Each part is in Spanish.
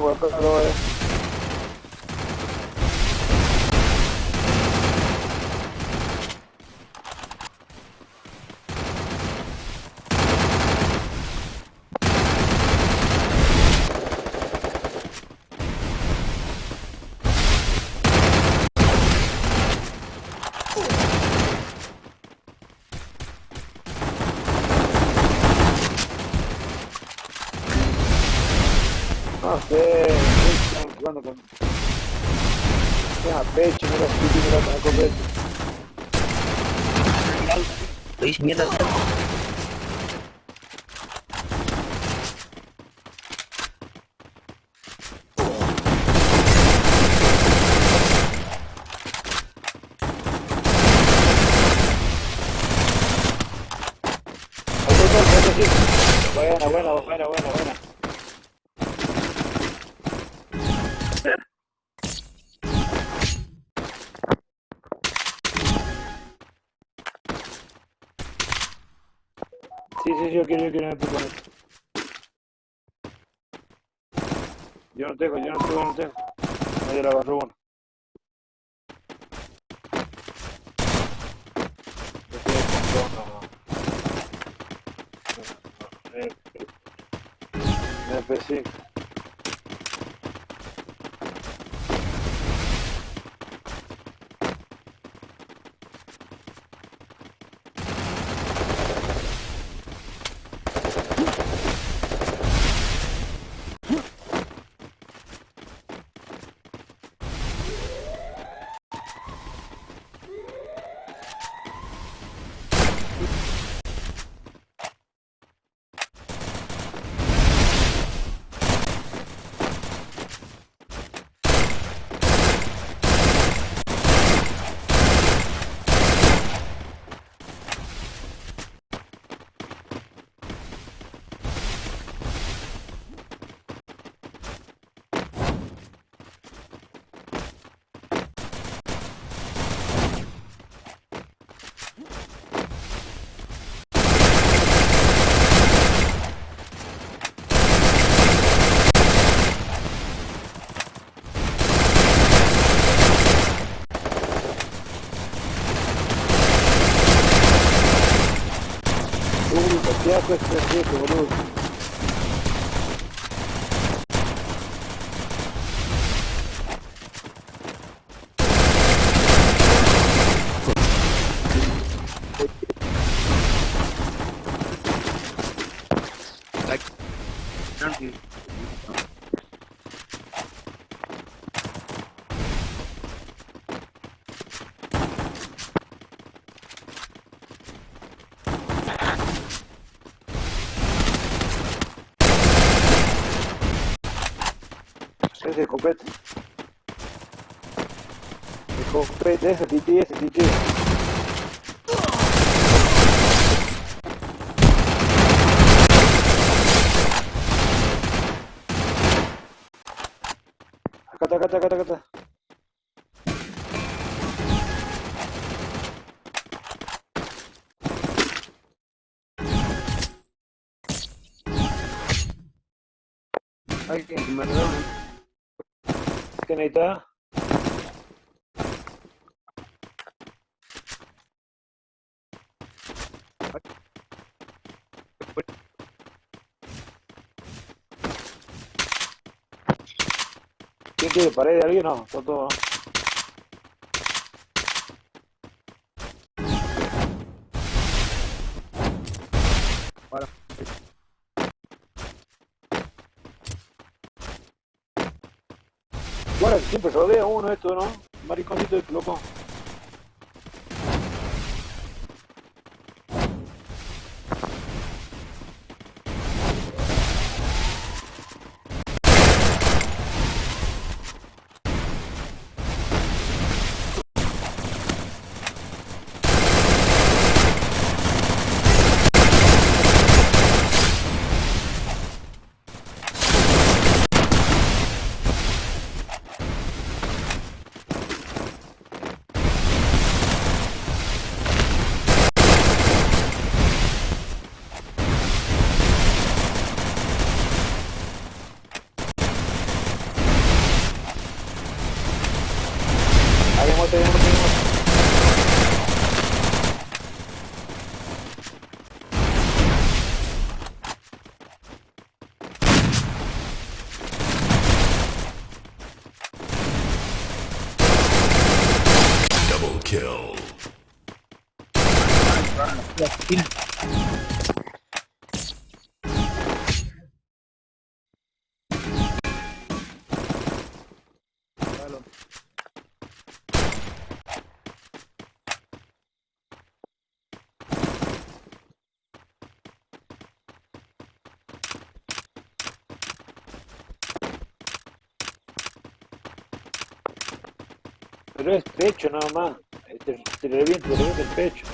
tengo acá, no, sé, están jugando con... Deja pecho, mira, sí, mira, copete. Lo hice mierda. Buena, buena, buena, buena, buena. Sí, sí, yo quiero, yo quiero, yo quiero. Yo no tengo, yo no tengo, yo no tengo. Nadie la agarró uno. Yo estoy con dos, no, no. Escopete. Escopete, ese tití, ese tití. Acá está, acá está, acá está, acá está. Alguien que me regaló una ¿Qué quiere pared de alguien? No, está todo. Bueno, siempre rodea uno esto, ¿no? Mariconcito de loco. Pero es pecho nada más. Te, te revienta, te el pecho.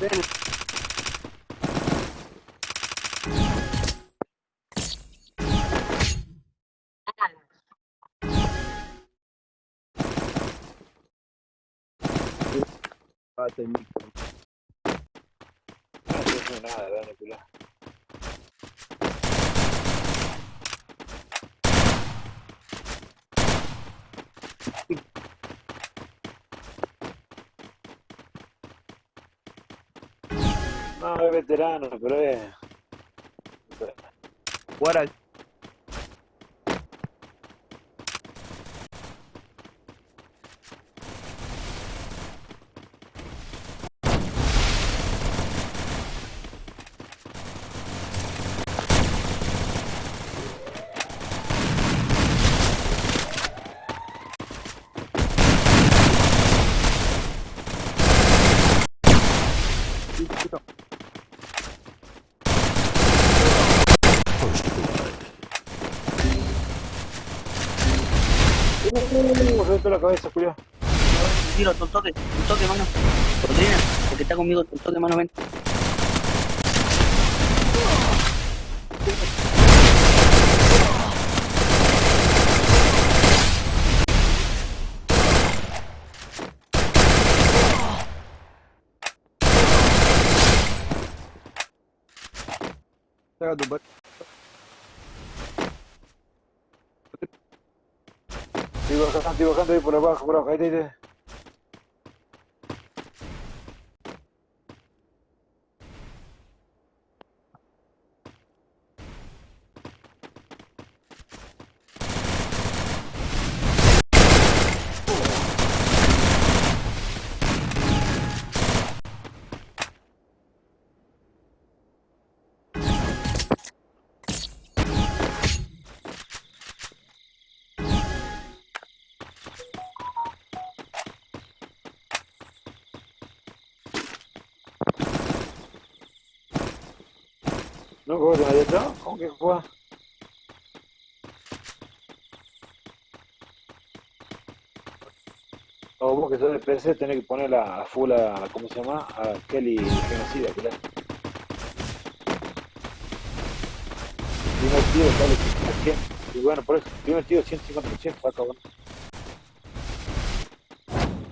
Moreno. Ah, micro. No, nada, No, es veterano, pero es... Reventó la cabeza, culiao. Tiro, un toque, un toque, mano. Rodrina, el que está conmigo, un toque, mano, ven. tu par- bajando, estoy bajando ahí por abajo, por abajo, ahí, ahí. ¿No? ¿Cómo te ahí atrás? ¿Cómo que juega? O vos que sos de PC tenés que poner a, full a, ¿cómo se llama? A Kelly genocida, la... Primer tiro sale a 100. Y bueno, por eso, primer tiro 150%, está cabrón.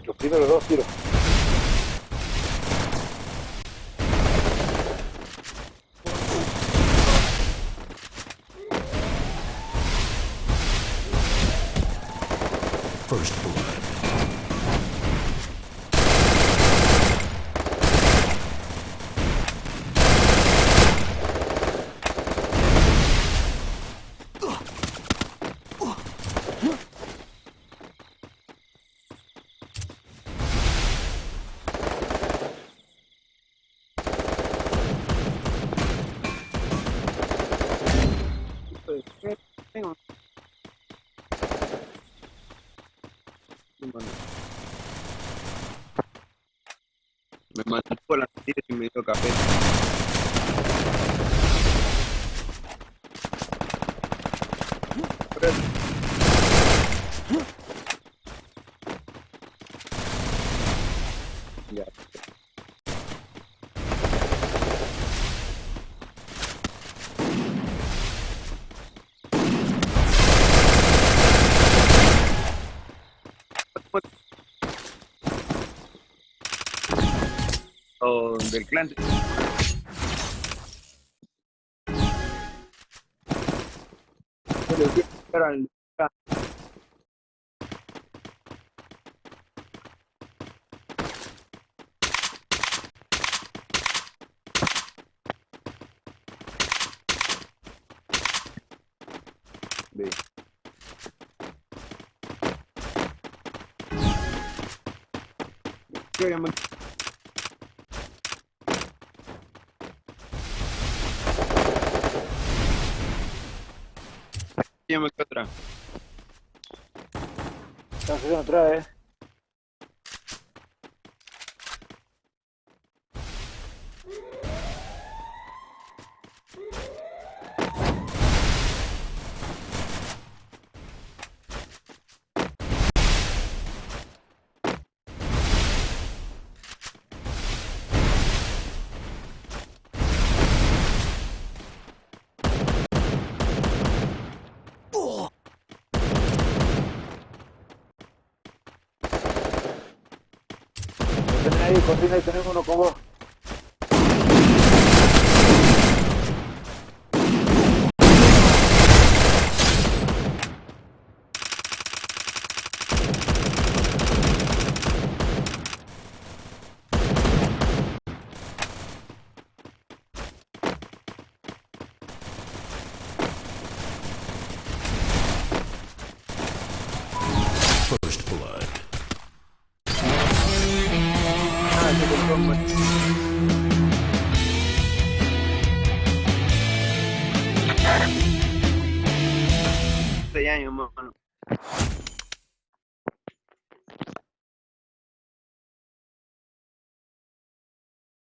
Los primeros dos tiros. Me mantuvo las tiras y me dio café. O del clan. Me quedo atrás. Está subiendo atrás, eh. Tienen ahí, cocina y tenemos uno con vos.